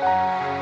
Bye.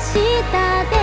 下で